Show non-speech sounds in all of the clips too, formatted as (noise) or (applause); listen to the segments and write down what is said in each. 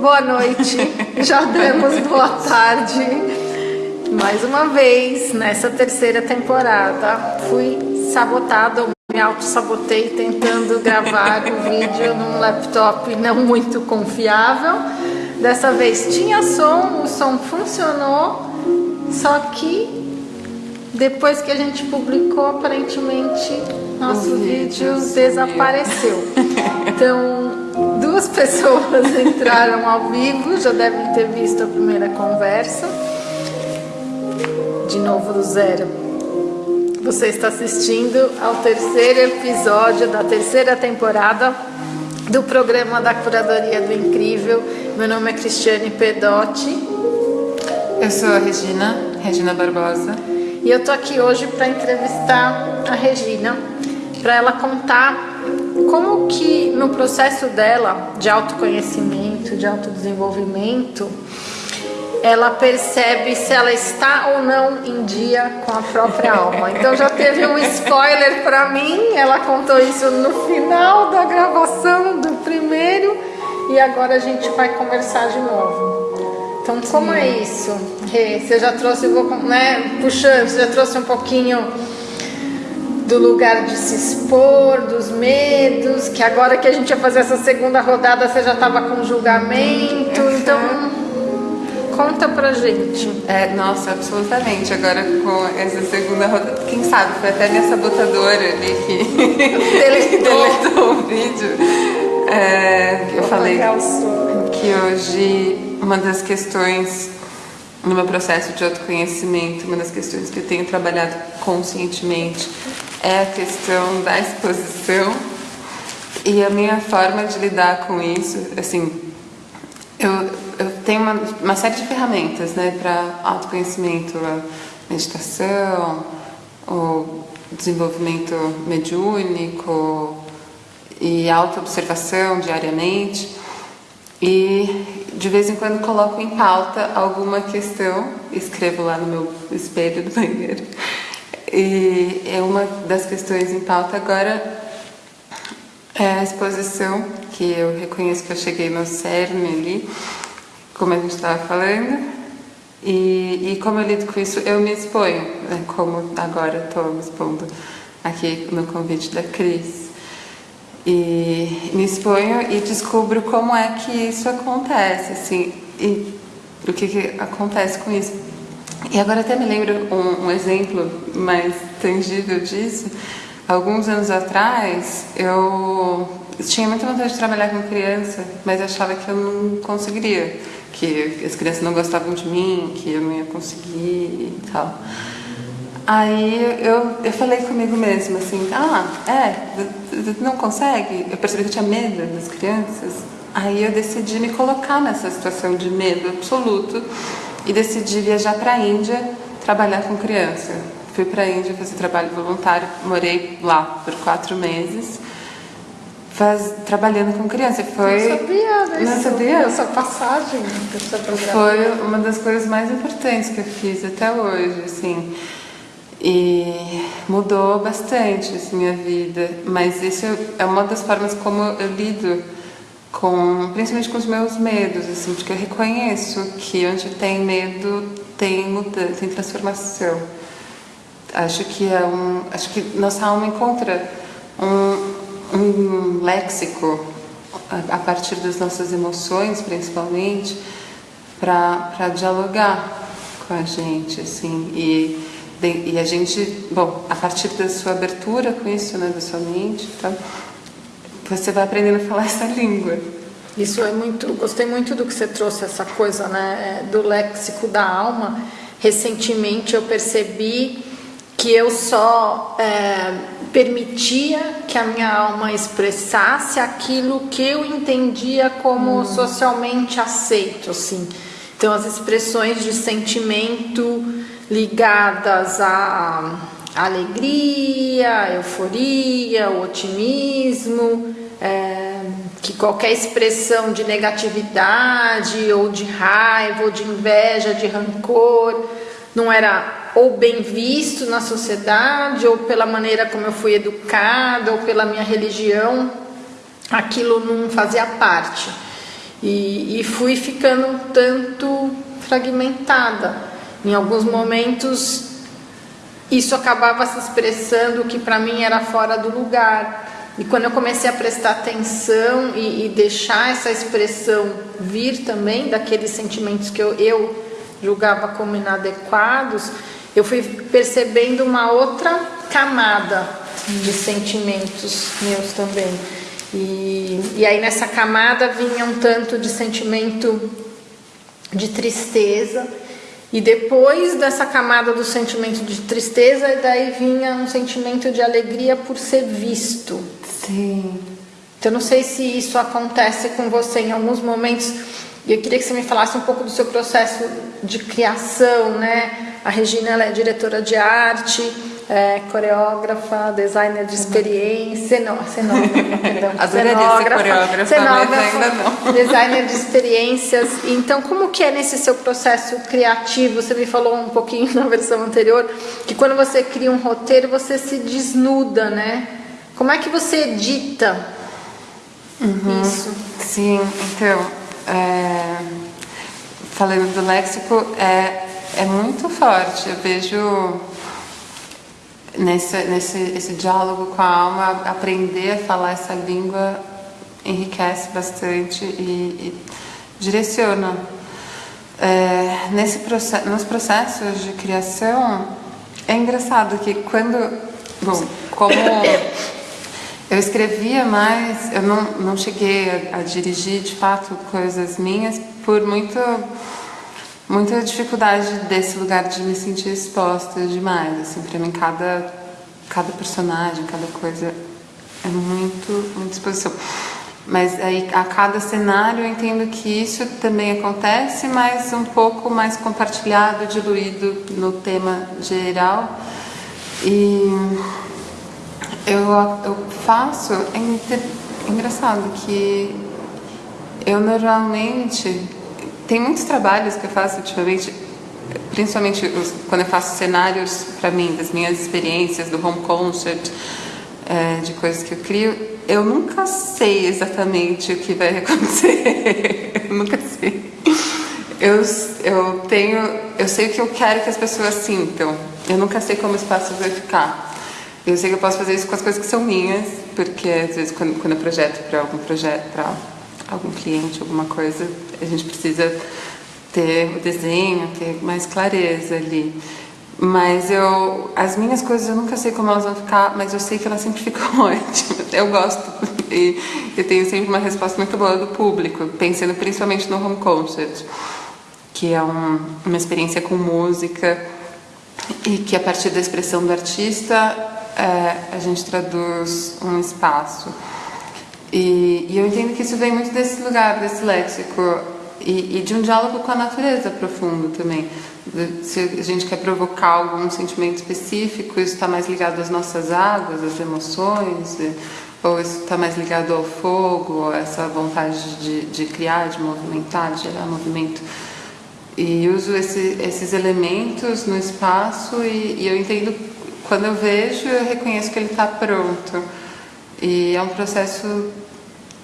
boa noite, (laughs) já demos boa tarde. Mais uma vez, nessa terceira temporada, fui sabotada, me auto-sabotei tentando gravar o vídeo num laptop não muito confiável. Dessa vez tinha som, o som funcionou, só que depois que a gente publicou, aparentemente nosso vídeo desapareceu. (laughs) Então, duas pessoas (laughs) entraram ao vivo, já devem ter visto a primeira conversa. De novo do zero. Você está assistindo ao terceiro episódio da terceira temporada do programa da Curadoria do Incrível. Meu nome é Cristiane Pedotti. Eu sou a Regina, Regina Barbosa. E eu tô aqui hoje para entrevistar a Regina, para ela contar como que no processo dela de autoconhecimento, de autodesenvolvimento, ela percebe se ela está ou não em dia com a própria alma. Então já teve um spoiler para mim, ela contou isso no final da gravação do primeiro e agora a gente vai conversar de novo. Então, como Sim. é isso? Você já trouxe, né, puxando, você já trouxe um pouquinho do lugar de se expor, dos medos, que agora que a gente ia fazer essa segunda rodada, você já estava com julgamento, uhum. então conta pra gente. É, nossa, absolutamente. Agora com essa segunda rodada, quem sabe, foi até minha sabotadora ali que (laughs) (laughs) deletou o vídeo. É, eu falei que hoje uma das questões no meu processo de autoconhecimento, uma das questões que eu tenho trabalhado conscientemente é a questão da exposição e a minha forma de lidar com isso, assim, eu, eu tenho uma, uma série de ferramentas, né, para autoconhecimento, meditação, o desenvolvimento mediúnico e autoobservação diariamente. E de vez em quando coloco em pauta alguma questão, escrevo lá no meu espelho do banheiro. E é uma das questões em pauta agora é a exposição, que eu reconheço que eu cheguei no cerne ali, como a gente estava falando. E, e como eu lido com isso, eu me exponho, né, como agora estou me expondo aqui no convite da Cris e me exponho e descubro como é que isso acontece, assim, e o que, que acontece com isso. E agora até me lembro um, um, exemplo mais tangível disso. Alguns anos atrás, eu tinha muita vontade de trabalhar com criança, mas achava que eu não conseguiria, que as crianças não gostavam de mim, que eu não ia conseguir e tal. Aí eu, eu falei comigo mesma assim, ah, é, não consegue? Eu percebi que eu tinha medo das crianças. Aí eu decidi me colocar nessa situação de medo absoluto e decidi viajar para a Índia trabalhar com criança. Fui para a Índia fazer trabalho voluntário, morei lá por quatro meses, faz, trabalhando com criança. Foi, não sabia disso, não sabia? essa passagem. Foi uma das coisas mais importantes que eu fiz até hoje, assim. E mudou bastante assim, minha vida, mas isso é uma das formas como eu lido com, principalmente com os meus medos, assim, porque eu reconheço que onde tem medo tem mudança, tem transformação. Acho que é um, acho que nossa alma encontra um, um léxico a, a partir das nossas emoções, principalmente, para dialogar com a gente, assim, e e a gente, bom, a partir da sua abertura com isso, né, da sua mente, tá, você vai aprendendo a falar essa língua. Isso é muito, gostei muito do que você trouxe, essa coisa, né, do léxico da alma. Recentemente eu percebi que eu só é, permitia que a minha alma expressasse aquilo que eu entendia como hum. socialmente aceito, assim. Então as expressões de sentimento ligadas à alegria, euforia, o otimismo, é, que qualquer expressão de negatividade ou de raiva ou de inveja, de rancor, não era ou bem visto na sociedade ou pela maneira como eu fui educada ou pela minha religião, aquilo não fazia parte. E, e fui ficando um tanto fragmentada. Em alguns momentos isso acabava se expressando que para mim era fora do lugar. E quando eu comecei a prestar atenção e, e, deixar essa expressão vir também daqueles sentimentos que eu, eu julgava como inadequados, eu fui percebendo uma outra camada de sentimentos meus também. E, e aí nessa camada vinha um tanto de sentimento de tristeza. E depois dessa camada do sentimento de tristeza, daí vinha um sentimento de alegria por ser visto. Sim. Então, não sei se isso acontece com você em alguns momentos. E eu queria que você me falasse um pouco do seu processo de criação, né? A Regina ela é diretora de arte é, coreógrafa, designer de experiência, (laughs) cenógrafa, perdão. Adoraria coreógrafa, cenógrafa, ainda não. Designer de experiências. Então, como que é nesse seu processo criativo? Você me falou um pouquinho (laughs) na versão anterior que quando você cria um roteiro, você se desnuda, né? Como é que você edita uhum. isso? Sim, então, é, falando do léxico, é, é muito forte. Eu vejo nesse, nesse esse diálogo com a alma, aprender a falar essa língua enriquece bastante e, e direciona. É, nesse nos processos de criação, é engraçado que quando, bom, como (coughs) eu escrevia mais, eu não, não cheguei a, a dirigir de fato coisas minhas por muito muita dificuldade desse lugar de me sentir exposta demais. Assim, para mim, cada, cada personagem, cada coisa é muito, muita exposição. Mas aí, a cada cenário, eu entendo que isso também acontece, mas um pouco mais compartilhado, diluído no tema geral. E eu, eu faço. É engraçado que eu normalmente tem muitos trabalhos que eu faço ultimamente, principalmente os, quando eu faço cenários para mim, das minhas experiências, do home concert, é, de coisas que eu crio, eu nunca sei exatamente o que vai (laughs) acontecer. eu nunca sei. Eu, eu tenho, eu sei o que eu quero que as pessoas sintam. Eu nunca sei como o espaço vai ficar. Eu sei que eu posso fazer isso com as coisas que são minhas, porque às vezes quando, quando eu projeto para algum projeto, para algum cliente, alguma coisa, a gente precisa ter o desenho, ter mais clareza ali. Mas eu, as minhas coisas eu nunca sei como elas vão ficar, mas eu sei que elas sempre (laughs) ficam ótimas. Eu gosto e eu tenho sempre uma resposta muito boa do público, pensando principalmente no home concert, que é um, uma experiência com música e que a partir da expressão do artista é, a gente traduz um espaço. E, e, eu entendo que isso vem muito desse lugar, desse léxico, e, e, de um diálogo com a natureza profundo também. Se a gente quer provocar algum sentimento específico, isso está mais ligado às nossas águas, às emoções, ou isso está mais ligado ao fogo, essa vontade de, de criar, de movimentar, de gerar movimento. E uso esse, esses elementos no espaço e, e eu entendo, quando eu vejo, eu reconheço que ele está pronto. E é um processo,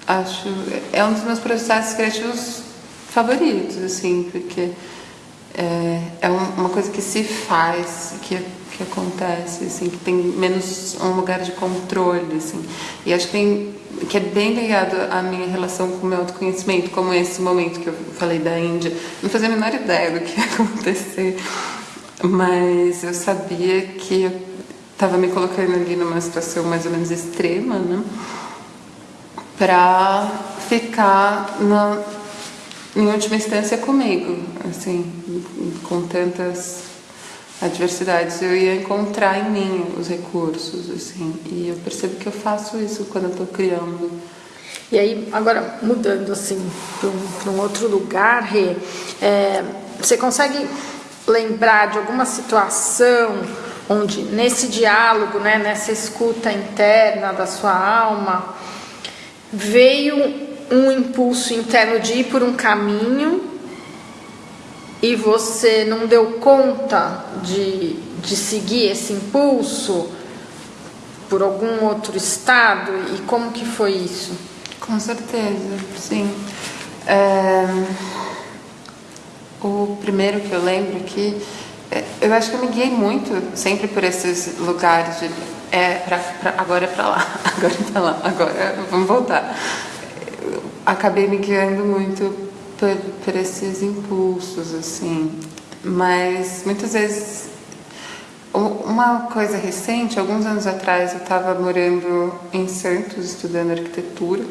acho, é um dos meus processos criativos favoritos, assim, porque é, é uma coisa que se faz, que, que acontece, assim, que tem menos um lugar de controle, assim. E acho que tem que é bem ligado à minha relação com o meu autoconhecimento, como esse momento que eu falei da Índia. Não fazia a menor ideia do que ia (laughs) acontecer, mas eu sabia que estava me colocando ali numa situação mais ou menos extrema, né? Para ficar na, em última instância comigo, assim, com tantas adversidades, eu ia encontrar em mim os recursos, assim, e eu percebo que eu faço isso quando eu estou criando. E aí, agora mudando assim para um, um, outro lugar, Rê, é, você consegue lembrar de alguma situação onde nesse diálogo, né, nessa escuta interna da sua alma, veio um impulso interno de ir por um caminho e você não deu conta de, de seguir esse impulso por algum outro estado e como que foi isso? Com certeza, sim. É, o primeiro que eu lembro aqui, é, eu acho que eu me guiei muito sempre por esses lugares de é pra, pra agora é para lá, (laughs) agora é para lá, agora vamos voltar. Eu acabei me guiando muito por, por esses impulsos, assim. Mas muitas vezes uma coisa recente, alguns anos atrás, eu estava morando em Santos, estudando arquitetura,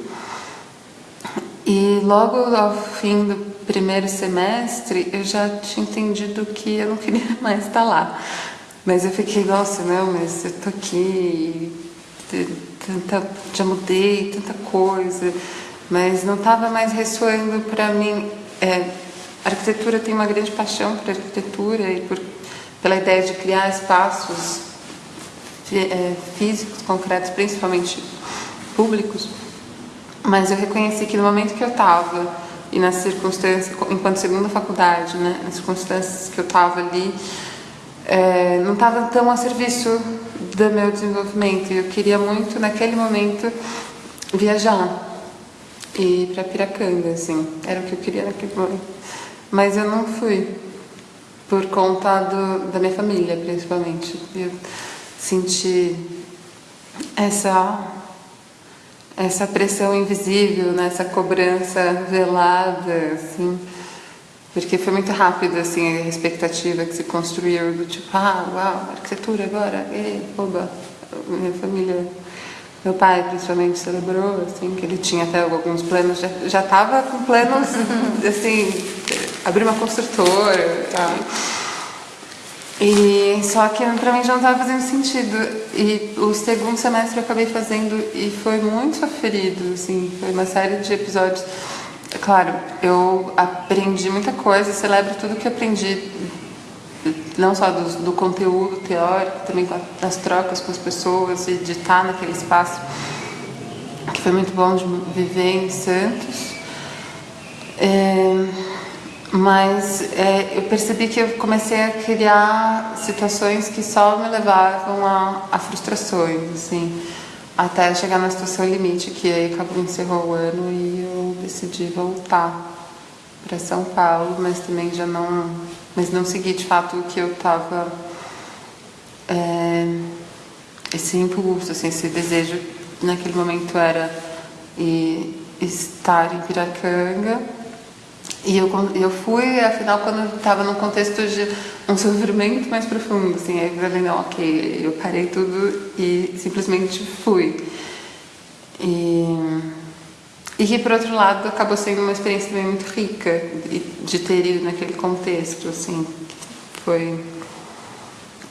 e logo ao fim do primeiro semestre eu já tinha entendido que eu não queria (laughs) mais estar lá. Mas eu fiquei, nossa, não, mas eu tô aqui, tanta, já mudei tanta coisa, mas não estava mais ressoando para mim. É, arquitetura tem uma grande paixão por arquitetura e por pela ideia de criar espaços é, físicos, concretos, principalmente públicos, mas eu reconheci que no momento que eu estava e nas circunstâncias, enquanto segunda faculdade, né, nas circunstâncias que eu estava ali, é, não estava tão a serviço do meu desenvolvimento. Eu queria muito, naquele momento, viajar e ir para Piracanga, assim, era o que eu queria naquele momento. Mas eu não fui por conta do, da minha família, principalmente. Eu senti essa essa pressão invisível, né? essa cobrança velada, assim, porque foi muito rápido assim a expectativa que se construiu do tipo, ah, uau, arquitetura agora, e, oba, minha família, meu pai principalmente celebrou, assim, que ele tinha até alguns planos, já estava com planos, (laughs) assim, abrir uma construtora. Tá. E só que para mim já não estava fazendo sentido. E o segundo semestre eu acabei fazendo e foi muito sofrido, assim, foi uma série de episódios. Claro, eu aprendi muita coisa, celebro tudo que aprendi, não só do, do conteúdo teórico, também das trocas com as pessoas e de estar naquele espaço, que foi muito bom de viver em Santos. É, mas é, eu percebi que eu comecei a criar situações que só me levavam a, a frustrações, assim, até chegar na situação limite, que aí acabou encerrou o ano e eu decidi voltar para São Paulo, mas também já não, mas não segui de fato o que eu estava é, esse impulso, assim, esse desejo naquele momento era e, estar em Piracanga e eu, eu fui, afinal, quando estava num contexto de um sofrimento mais profundo, assim, aí eu falei, não, ok, eu parei tudo e simplesmente fui. E, e que, por outro lado, acabou sendo uma experiência também muito rica de ter ido naquele contexto, assim, foi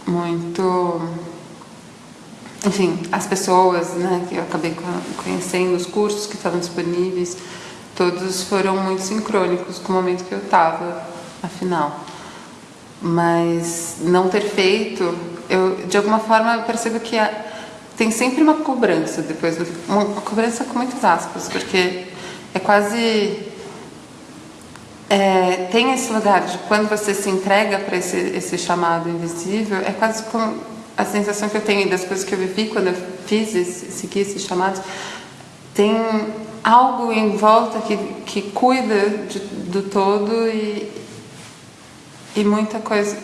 muito... Enfim, as pessoas, né, que eu acabei conhecendo, os cursos que estavam disponíveis, todos foram muito sincrônicos com o momento que eu estava, afinal. Mas não ter feito, eu de alguma forma eu percebo que tem sempre uma cobrança depois, uma, uma cobrança com muitas aspas, porque é quase é, tem esse lugar de quando você se entrega para esse, esse chamado invisível, é quase como a sensação que eu tenho das coisas que eu vivi quando eu fiz esse, segui esses chamados, tem algo em volta que, que cuida de, do todo e, e muita coisa.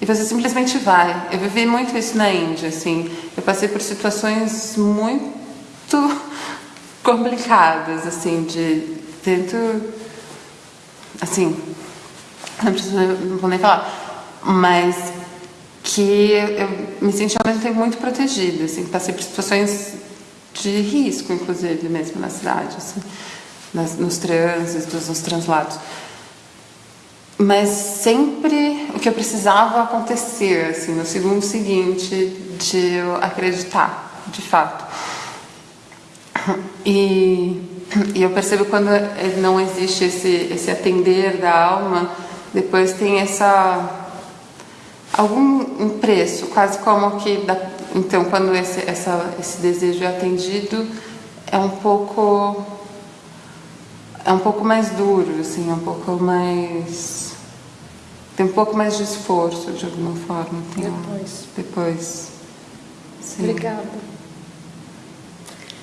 E você simplesmente vai. Eu vivi muito isso na Índia, assim. Eu passei por situações muito (laughs) complicadas, assim, de tento, assim, não, preciso, não vou nem falar, mas que eu me senti ao mesmo tempo muito protegida, assim, passei por situações de risco, inclusive, mesmo na cidade, assim, nas, nos trânsitos, nos translados. Mas sempre o que eu precisava acontecer, assim, no segundo seguinte, de eu acreditar, de fato. E, e eu percebo quando não existe esse, esse atender da alma, depois tem essa algum preço, quase como que da, então, quando esse, essa, esse desejo é atendido, é um pouco é um pouco mais duro, assim, é um pouco mais tem um pouco mais de esforço de alguma forma. Tem depois. Um, depois. Sim. Obrigada.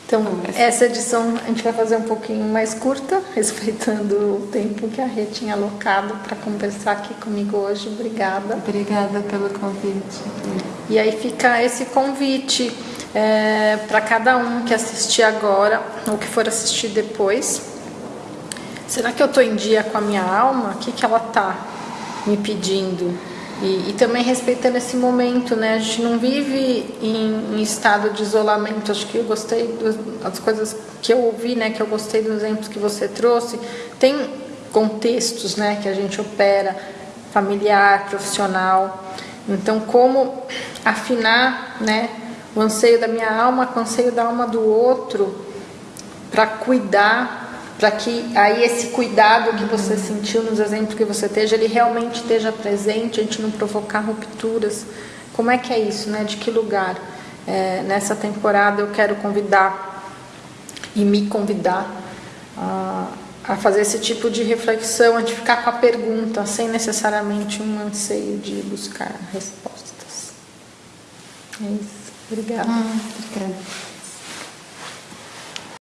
Então, essa edição a gente vai fazer um pouquinho mais curta, (laughs) respeitando o tempo que a Rê tinha alocado para conversar aqui comigo hoje. Obrigada. Obrigada pelo convite. E aí fica esse convite é, para cada um que assistir agora ou que for assistir depois. Será que eu estou em dia com a minha alma? O que, que ela está me pedindo? E, e, também respeitando esse momento, né? A gente não vive em, em estado de isolamento. Acho que eu gostei das coisas que eu ouvi, né? Que eu gostei dos exemplos que você trouxe. Tem contextos, né? Que a gente opera, familiar, profissional. Então, como afinar, né? O anseio da minha alma com o anseio da alma do outro para cuidar para que aí esse cuidado que você sentiu nos exemplos que você esteja, ele realmente esteja presente, a gente não provocar rupturas. Como é que é isso, né? De que lugar? É, nessa temporada eu quero convidar e me convidar a, a fazer esse tipo de reflexão, a de ficar com a pergunta, sem necessariamente um anseio de buscar respostas. É isso. Obrigada. Hum, obrigada.